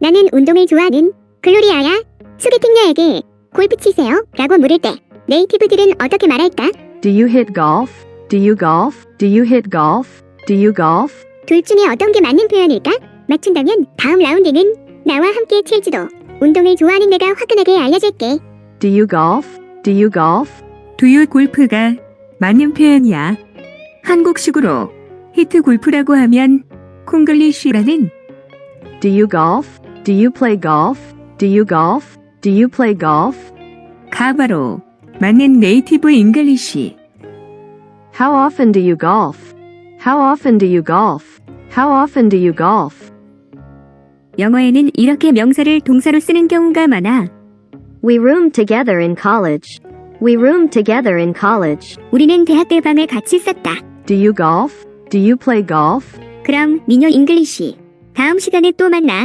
나는 운동을 좋아하는 글로리아야. 소개팅녀에게 골프 치세요? 라고 물을 때 네이티브들은 어떻게 말할까? Do you hit golf? Do you golf? Do you hit golf? Do you golf? 둘 중에 어떤 게 맞는 표현일까? 맞춘다면 다음 라운드는 나와 함께 칠지도. 운동을 좋아하는 내가 화끈하게 알려줄게. Do you golf? Do you golf? 두유 골프가 맞는 표현이야. 한국식으로 히트 골프라고 하면 콩글리쉬라는 Do you golf? Do you play golf? Do you golf? Do you play golf? 가바로 맞는 네이티브 잉글리쉬. How often do you golf? How often do you golf? How often do you golf? 영어에는 이렇게 명사를 동사로 쓰는 경우가 많아. We roomed together in college. We roomed together in college. 우리는 대학 때 방을 같이 썼다. Do you golf? Do you play golf? 그럼 미녀 잉글리시. 다음 시간에 또 만나.